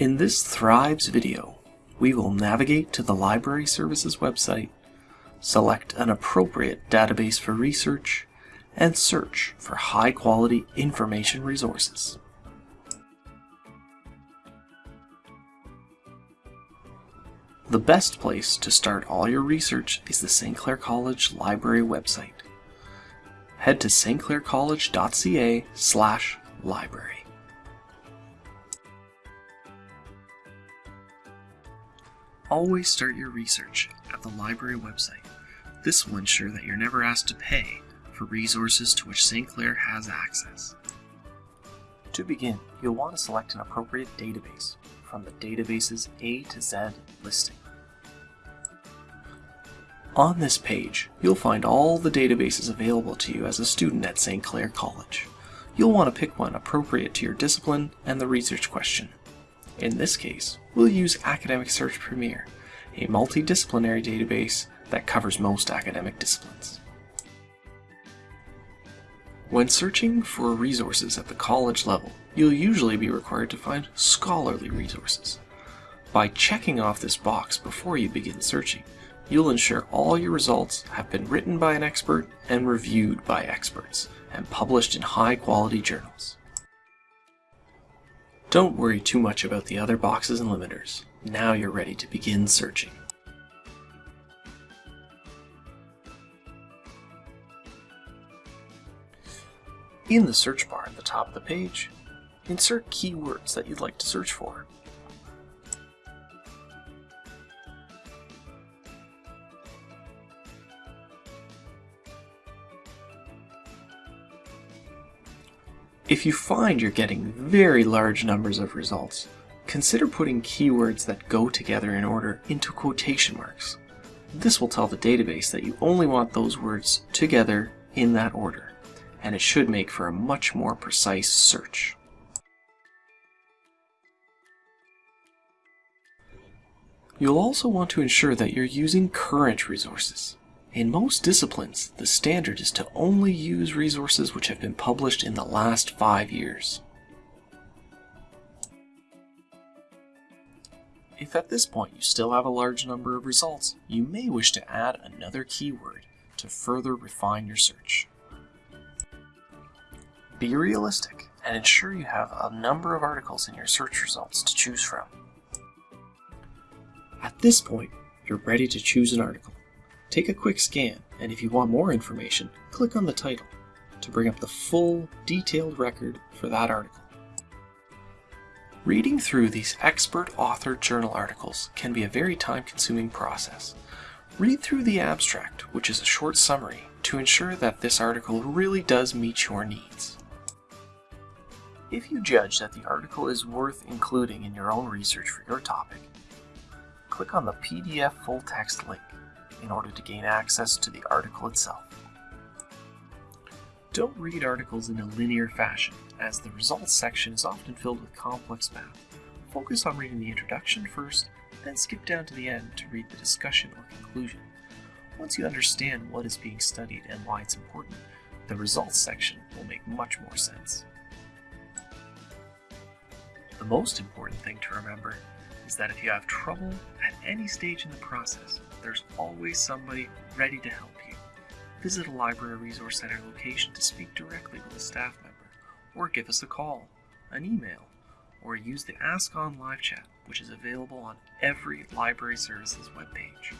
In this Thrives video, we will navigate to the Library Services website, select an appropriate database for research, and search for high-quality information resources. The best place to start all your research is the St. Clair College Library website. Head to stclaircollege.ca slash library. Always start your research at the library website. This will ensure that you're never asked to pay for resources to which St. Clair has access. To begin, you'll want to select an appropriate database from the database's A to Z listing. On this page, you'll find all the databases available to you as a student at St. Clair College. You'll want to pick one appropriate to your discipline and the research question. In this case, we'll use Academic Search Premier, a multidisciplinary database that covers most academic disciplines. When searching for resources at the college level, you'll usually be required to find scholarly resources. By checking off this box before you begin searching, you'll ensure all your results have been written by an expert and reviewed by experts, and published in high-quality journals. Don't worry too much about the other boxes and limiters. Now you're ready to begin searching. In the search bar at the top of the page, insert keywords that you'd like to search for. If you find you're getting very large numbers of results, consider putting keywords that go together in order into quotation marks. This will tell the database that you only want those words together in that order, and it should make for a much more precise search. You'll also want to ensure that you're using current resources. In most disciplines, the standard is to only use resources which have been published in the last five years. If at this point you still have a large number of results, you may wish to add another keyword to further refine your search. Be realistic and ensure you have a number of articles in your search results to choose from. At this point, you're ready to choose an article. Take a quick scan, and if you want more information, click on the title to bring up the full, detailed record for that article. Reading through these expert author journal articles can be a very time-consuming process. Read through the abstract, which is a short summary, to ensure that this article really does meet your needs. If you judge that the article is worth including in your own research for your topic, click on the PDF full text link in order to gain access to the article itself. Don't read articles in a linear fashion, as the results section is often filled with complex math. Focus on reading the introduction first, then skip down to the end to read the discussion or conclusion. Once you understand what is being studied and why it's important, the results section will make much more sense. The most important thing to remember is that if you have trouble any stage in the process, there's always somebody ready to help you. Visit a library resource center location to speak directly with a staff member, or give us a call, an email, or use the AskON live chat, which is available on every library services webpage.